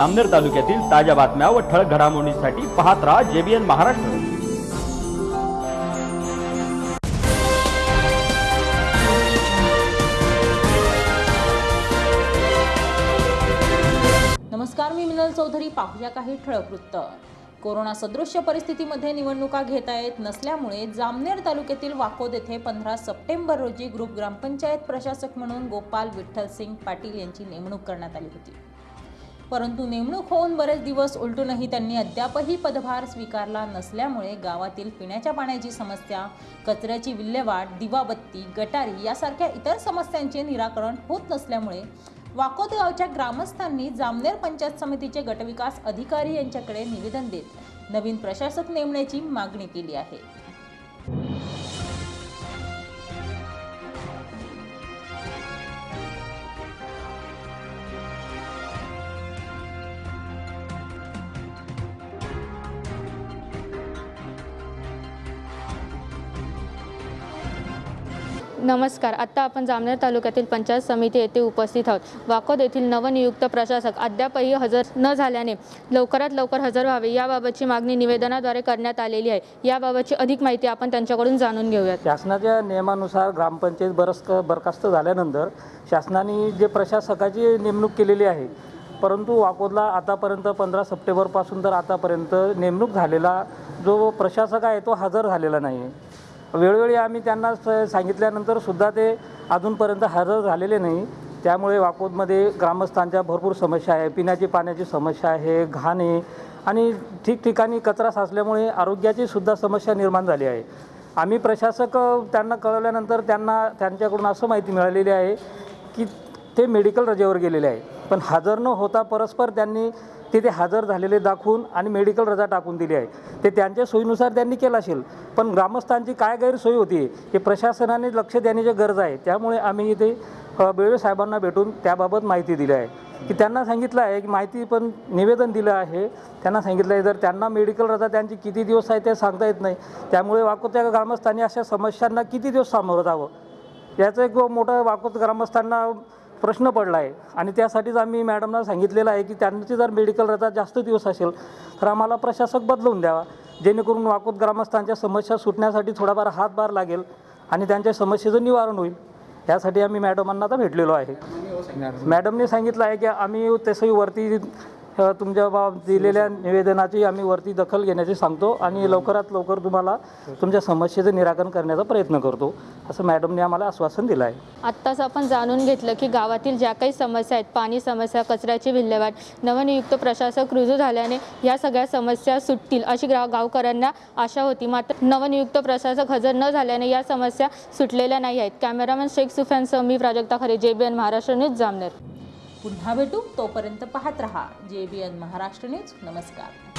जामनेर तालुक्यातील ताज्या बातम्या व ठळक घडामोडींसाठी पाहत राहा जेबीएन महाराष्ट्र. नमस्कार मी मिनल चौधरी. पाहूया काही ठळक वृत्त. कोरोना सदृश्य परिस्थितीमध्ये निवडणुका घेता येत नसल्यामुळे जामनेर तालुक्यातील वाकोद येथे पंधरा सप्टेंबर रोजी ग्रुप ग्रामपंचायत प्रशासक म्हणून गोपाल विठ्ठल सिंग पाटील यांची नेमणूक करण्यात आली होती. परंतु नेमणूक होऊन बरेच दिवस उलटूनही त्यांनी अद्यापही पदभार स्वीकारला नसल्यामुळे गावातील पिण्याच्या पाण्याची समस्या कचऱ्याची विल्हेवाट दिवाबत्ती गटारी यासारख्या इतर समस्यांचे निराकरण होत नसल्यामुळे वाकोद गावच्या ग्रामस्थांनी जामनेर पंचायत समितीचे गटविकास अधिकारी यांच्याकडे निवेदन देत नवीन प्रशासक नेमण्याची मागणी केली आहे. नमस्कार. आत्ता आपण जामनेर तालुक्यातील पंचायत समिती येथे उपस्थित आहोत. वाकोद येथील नवनियुक्त प्रशासक अद्यापही हजर न झाल्याने लवकरात लवकर हजर व्हावे याबाबतची मागणी निवेदनाद्वारे करण्यात आलेली आहे. याबाबतची अधिक माहिती आपण त्यांच्याकडून जाणून घेऊयात. शासनाच्या नियमानुसार ग्रामपंचायत बरस बरखास्त झाल्यानंतर शासनाने जे प्रशासकाची नेमणूक केलेली आहे परंतु वाकोदला आतापर्यंत पंधरा सप्टेंबरपासून तर आतापर्यंत नेमणूक झालेला जो प्रशासक आहे तो हजर झालेला नाही आहे वेळोवेळी आम्ही त्यांना स- सांगितल्यानंतर सुद्धा ते अजूनपर्यंत हजर झालेले नाही. त्यामुळे वाकोदमध्ये ग्रामस्थांच्या भरपूर समस्या आहे. पिण्याची पाण्याची समस्या आहे घाण आहे आणि ठिकठिकाणी कचरा साचल्यामुळे आरोग्याची सुद्धा समस्या निर्माण झाली आहे. आम्ही प्रशासक त्यांना कळवल्यानंतर त्यांना त्यांच्याकडून असं माहिती मिळालेली आहे की ते मेडिकल रजेवर गेलेले आहे. पण हजर न होता परस्पर त्यांनी तिथे हजर झालेले दाखवून आणि मेडिकल रजा टाकून दिली आहे. ते त्यांच्या सोयीनुसार त्यांनी केलं असेल. पण ग्रामस्थांची काय गैरसोय होती हे प्रशासनाने लक्ष देण्याची गरज आहे. त्यामुळे आम्ही इथे बेळे साहेबांना भेटून त्याबाबत माहिती दिली आहे. की त्यांना सांगितलं आहे की माहिती पण निवेदन दिलं आहे. त्यांना सांगितलं आहे जर त्यांना मेडिकल रजा त्यांची किती दिवस आहे ते सांगता येत नाही. त्यामुळे वाकोत्या ग्रामस्थांनी अशा समस्यांना किती दिवस सामोरं जावं? याचं एक मोठं वाकोत ग्रामस्थांना प्रश्न पडला आहे आणि त्यासाठीच आम्ही मॅडमना सांगितलेलं आहे की त्यांची जर मेडिकल रजा जास्त दिवस असेल तर आम्हाला प्रशासक बदलून द्यावा. जेणेकरून वाकूत ग्रामस्थांच्या समस्या सुटण्यासाठी थोडाफार हातभार लागेल आणि त्यांच्या समस्येचं निवारण होईल. यासाठी आम्ही मॅडमांना आता भेटलेलो आहे. मॅडमने सांगितलं आहे की आम्ही तसंही वरती तुमच्या बाब दिलेल्या निवेदनाची आम्ही वरती दखल घेण्याची सांगतो आणि लवकरात लवकर तुम्हाला तुमच्या समस्येचं निराकरण करण्याचा प्रयत्न करतो. असं मॅडमने आम्हाला आश्वासन दिलं आहे. आत्ताच आपण जाणून घेतलं की गावातील ज्या काही समस्या आहेत पाणी समस्या कचऱ्याची विल्हेवाट नवनियुक्त प्रशासक रुजू झाल्याने या सगळ्या समस्या सुटतील अशी ग्रा गावकऱ्यांना आशा होती. मात्र नवनियुक्त प्रशासक हजर न झाल्याने या समस्या सुटलेल्या नाही आहेत. कॅमेरामॅन शेख सुफियानसह मी प्राजक्ता खरे जेबीएन महाराष्ट्र न्यूज जामनेर. पुन्हा भेटू. तोपर्यंत पाहत रहा. जे बी एन महाराष्ट्र न्यूज. नमस्कार.